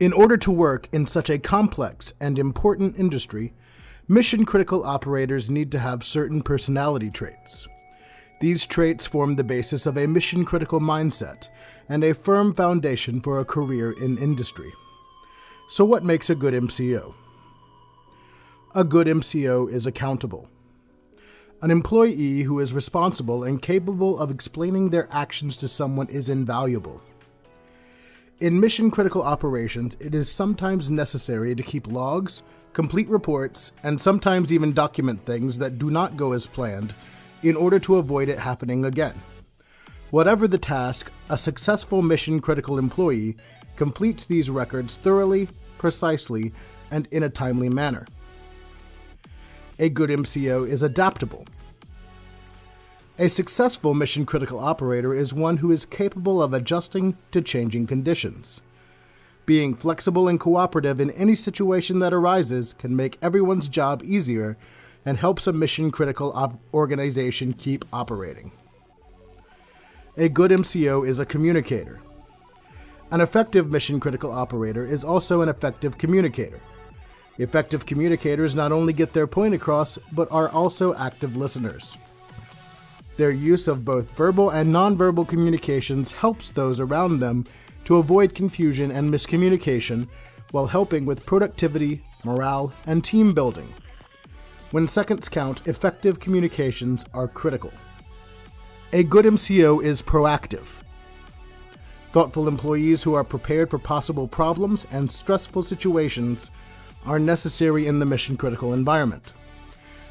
In order to work in such a complex and important industry, mission critical operators need to have certain personality traits. These traits form the basis of a mission critical mindset and a firm foundation for a career in industry. So, what makes a good MCO? A good MCO is accountable. An employee who is responsible and capable of explaining their actions to someone is invaluable. In mission critical operations, it is sometimes necessary to keep logs, complete reports, and sometimes even document things that do not go as planned in order to avoid it happening again. Whatever the task, a successful mission critical employee completes these records thoroughly, precisely, and in a timely manner. A good MCO is adaptable. A successful mission critical operator is one who is capable of adjusting to changing conditions. Being flexible and cooperative in any situation that arises can make everyone's job easier and helps a mission critical op- organization keep operating. A good MCO is a communicator. An effective mission critical operator is also an effective communicator. Effective communicators not only get their point across, but are also active listeners. Their use of both verbal and nonverbal communications helps those around them to avoid confusion and miscommunication while helping with productivity, morale, and team building. When seconds count, effective communications are critical. A good MCO is proactive. Thoughtful employees who are prepared for possible problems and stressful situations are necessary in the mission critical environment.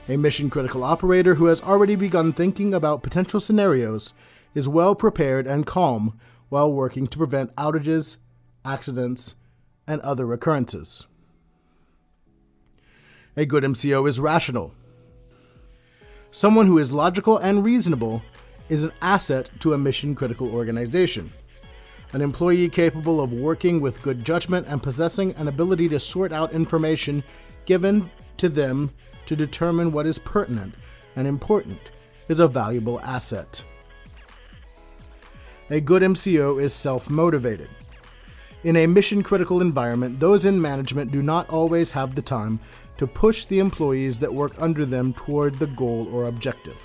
A mission critical operator who has already begun thinking about potential scenarios is well prepared and calm while working to prevent outages, accidents, and other occurrences. A good MCO is rational. Someone who is logical and reasonable is an asset to a mission critical organization an employee capable of working with good judgment and possessing an ability to sort out information given to them to determine what is pertinent and important is a valuable asset. A good MCO is self motivated. In a mission critical environment, those in management do not always have the time to push the employees that work under them toward the goal or objective.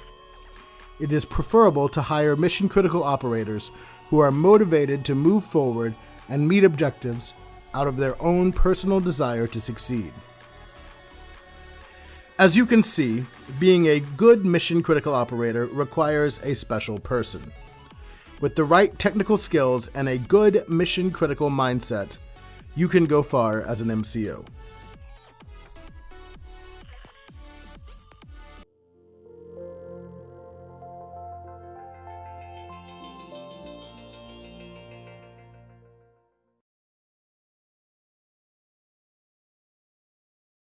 It is preferable to hire mission critical operators who are motivated to move forward and meet objectives out of their own personal desire to succeed. As you can see, being a good mission critical operator requires a special person. With the right technical skills and a good mission critical mindset, you can go far as an MCO.